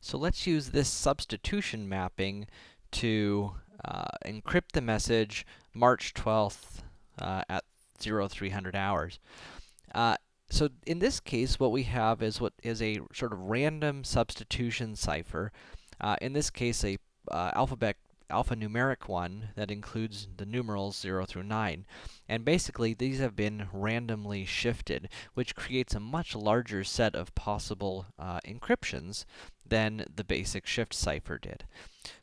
So let's use this substitution mapping to uh, encrypt the message March 12th uh, at 0300 hours. Uh, so in this case, what we have is what is a sort of random substitution cipher. Uh, in this case, a uh, alphabet alphanumeric one that includes the numerals 0 through 9. And basically, these have been randomly shifted, which creates a much larger set of possible uh, encryptions than the basic shift cipher did.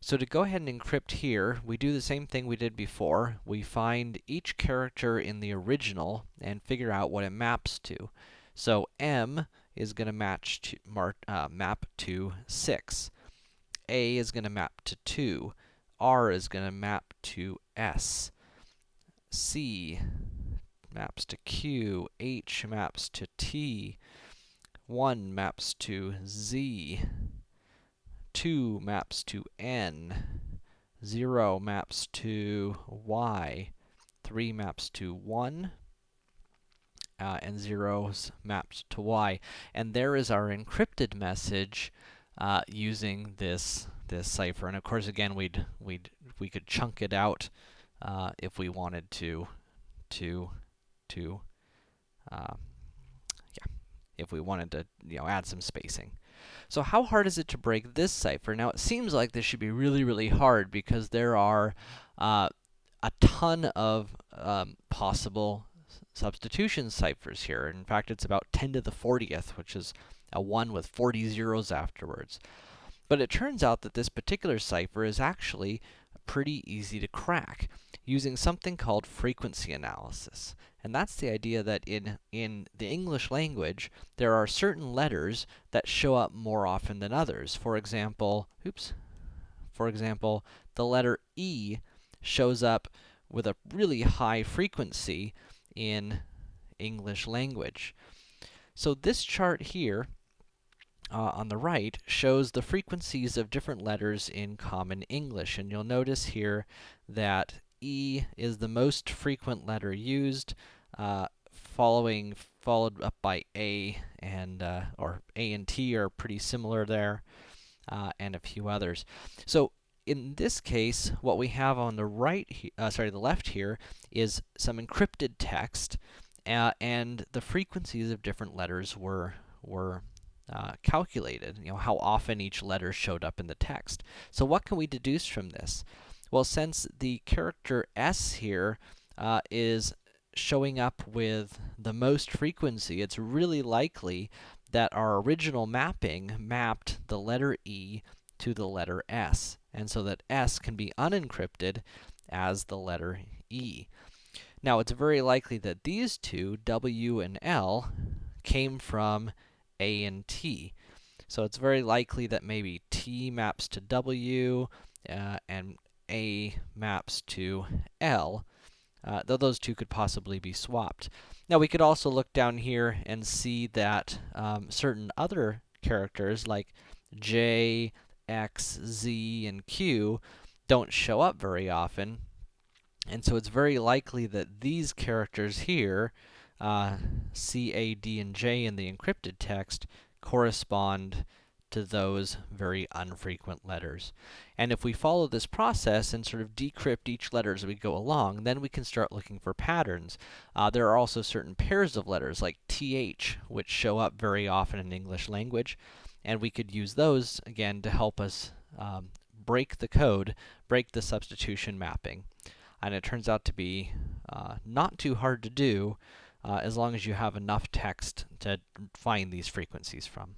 So to go ahead and encrypt here, we do the same thing we did before. We find each character in the original and figure out what it maps to. So M is going to match to uh, map to 6. A is going to map to 2. R is going to map to S. C maps to Q. H maps to T. 1 maps to Z. 2 maps to N. 0 maps to Y. 3 maps to 1. Uh, and zeros maps to y. And there is our encrypted message uh, using this this cipher. And of course, again, we'd we'd we could chunk it out uh, if we wanted to to to uh, yeah, if we wanted to you know add some spacing. So how hard is it to break this cipher? Now it seems like this should be really really hard because there are uh, a ton of um, possible substitution ciphers here. In fact, it's about 10 to the 40th, which is a 1 with 40 zeros afterwards. But it turns out that this particular cipher is actually pretty easy to crack using something called frequency analysis. And that's the idea that in, in the English language, there are certain letters that show up more often than others. For example, oops, for example, the letter E shows up with a really high frequency in English language. So this chart here uh, on the right shows the frequencies of different letters in Common English. And you'll notice here that E is the most frequent letter used, uh, following followed up by A and uh, or A and T are pretty similar there, uh, and a few others. So in this case, what we have on the right, uh, sorry, the left here, is some encrypted text, uh, and the frequencies of different letters were were uh, calculated, you know, how often each letter showed up in the text. So what can we deduce from this? Well, since the character S here uh, is showing up with the most frequency, it's really likely that our original mapping mapped the letter E to the letter S, and so that S can be unencrypted as the letter E. Now, it's very likely that these two, W and L, came from a and T. So it's very likely that maybe T maps to W, uh, and A maps to L, uh, though those two could possibly be swapped. Now we could also look down here and see that um, certain other characters like J, X, Z, and Q don't show up very often, and so it's very likely that these characters here uh, C, A, D, and J in the encrypted text correspond to those very unfrequent letters. And if we follow this process and sort of decrypt each letter as we go along, then we can start looking for patterns. Uh, there are also certain pairs of letters, like TH, which show up very often in English language, and we could use those, again, to help us um, break the code, break the substitution mapping. And it turns out to be uh, not too hard to do, uh, as long as you have enough text to find these frequencies from.